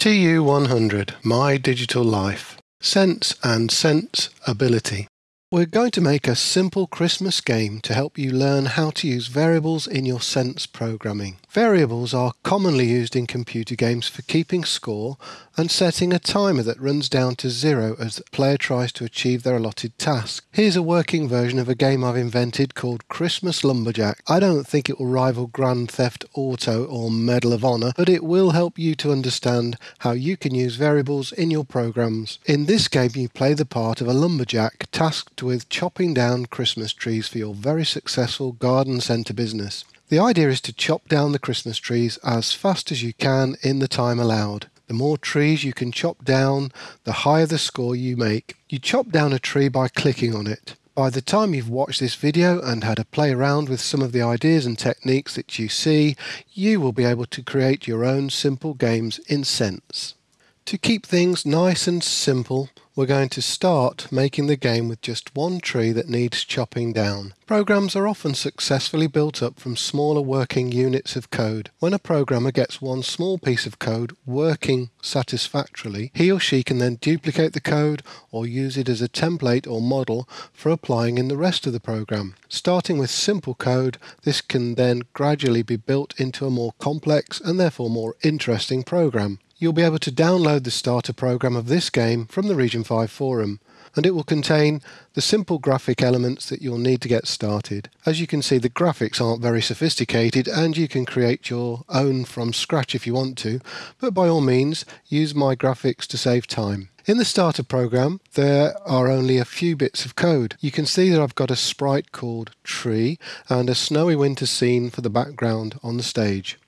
TU100 My Digital Life Sense and Sense Ability we're going to make a simple Christmas game to help you learn how to use variables in your Sense programming. Variables are commonly used in computer games for keeping score and setting a timer that runs down to zero as the player tries to achieve their allotted task. Here's a working version of a game I've invented called Christmas Lumberjack. I don't think it will rival Grand Theft Auto or Medal of Honor, but it will help you to understand how you can use variables in your programs. In this game you play the part of a lumberjack tasked with chopping down Christmas trees for your very successful garden centre business. The idea is to chop down the Christmas trees as fast as you can in the time allowed. The more trees you can chop down, the higher the score you make. You chop down a tree by clicking on it. By the time you've watched this video and had a play around with some of the ideas and techniques that you see, you will be able to create your own simple games in Sense. To keep things nice and simple, we're going to start making the game with just one tree that needs chopping down. Programs are often successfully built up from smaller working units of code. When a programmer gets one small piece of code working satisfactorily, he or she can then duplicate the code or use it as a template or model for applying in the rest of the program. Starting with simple code, this can then gradually be built into a more complex and therefore more interesting program you'll be able to download the starter program of this game from the Region 5 forum and it will contain the simple graphic elements that you'll need to get started. As you can see the graphics aren't very sophisticated and you can create your own from scratch if you want to, but by all means use my graphics to save time. In the starter program there are only a few bits of code. You can see that I've got a sprite called tree and a snowy winter scene for the background on the stage.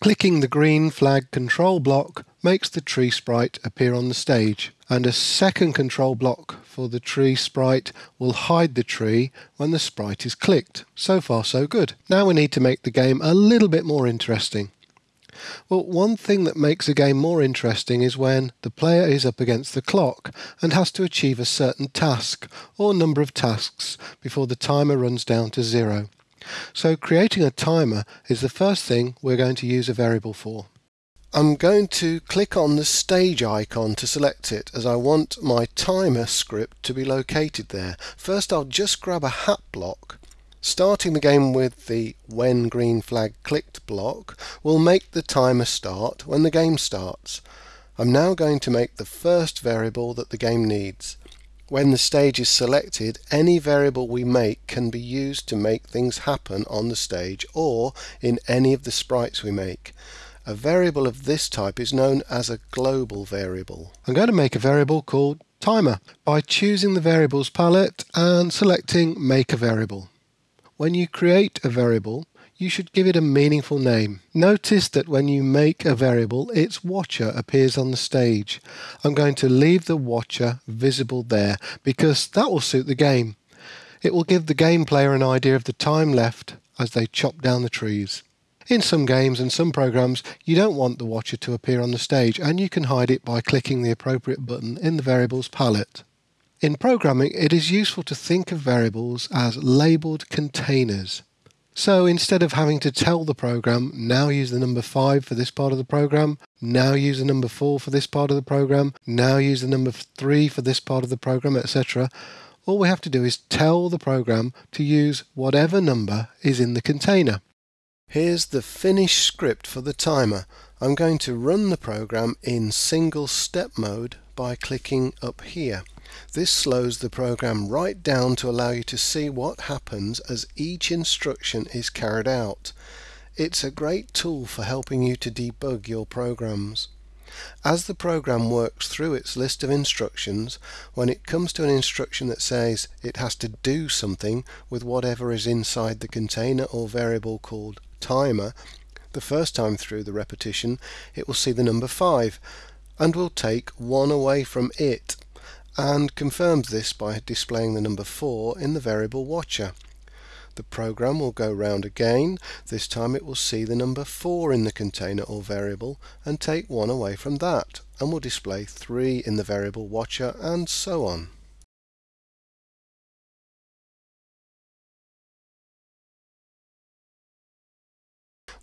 Clicking the green flag control block makes the tree sprite appear on the stage and a second control block for the tree sprite will hide the tree when the sprite is clicked. So far so good. Now we need to make the game a little bit more interesting. Well, one thing that makes a game more interesting is when the player is up against the clock and has to achieve a certain task or number of tasks before the timer runs down to zero. So creating a timer is the first thing we're going to use a variable for. I'm going to click on the stage icon to select it as I want my timer script to be located there. First I'll just grab a hat block. Starting the game with the when green flag clicked block will make the timer start when the game starts. I'm now going to make the first variable that the game needs. When the stage is selected, any variable we make can be used to make things happen on the stage or in any of the sprites we make. A variable of this type is known as a global variable. I'm going to make a variable called timer by choosing the variables palette and selecting make a variable. When you create a variable, you should give it a meaningful name. Notice that when you make a variable, its watcher appears on the stage. I'm going to leave the watcher visible there because that will suit the game. It will give the game player an idea of the time left as they chop down the trees. In some games and some programs, you don't want the watcher to appear on the stage and you can hide it by clicking the appropriate button in the variables palette. In programming, it is useful to think of variables as labelled containers. So instead of having to tell the program, now use the number 5 for this part of the program, now use the number 4 for this part of the program, now use the number 3 for this part of the program, etc., all we have to do is tell the program to use whatever number is in the container. Here's the finished script for the timer. I'm going to run the program in single step mode by clicking up here. This slows the program right down to allow you to see what happens as each instruction is carried out. It's a great tool for helping you to debug your programs. As the program works through its list of instructions, when it comes to an instruction that says it has to do something with whatever is inside the container or variable called timer, the first time through the repetition it will see the number 5 and will take 1 away from it and confirms this by displaying the number 4 in the variable watcher. The program will go round again, this time it will see the number 4 in the container or variable and take 1 away from that and will display 3 in the variable watcher and so on.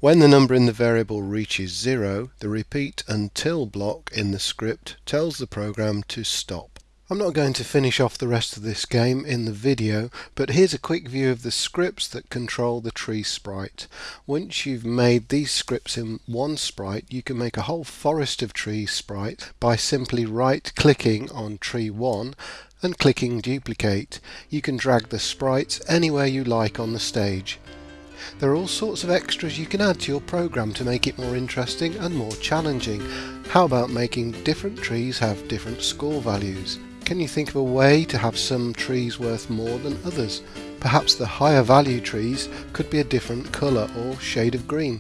When the number in the variable reaches zero, the repeat until block in the script tells the program to stop. I'm not going to finish off the rest of this game in the video, but here's a quick view of the scripts that control the tree sprite. Once you've made these scripts in one sprite, you can make a whole forest of tree sprite by simply right clicking on tree 1 and clicking duplicate. You can drag the sprites anywhere you like on the stage. There are all sorts of extras you can add to your program to make it more interesting and more challenging. How about making different trees have different score values? Can you think of a way to have some trees worth more than others? Perhaps the higher value trees could be a different colour or shade of green.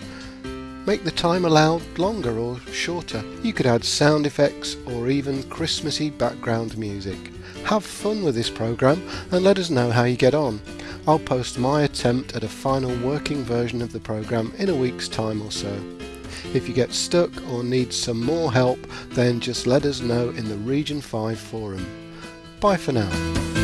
Make the time allowed longer or shorter. You could add sound effects or even Christmassy background music. Have fun with this program and let us know how you get on. I'll post my attempt at a final working version of the program in a week's time or so. If you get stuck or need some more help, then just let us know in the Region 5 forum. Bye for now.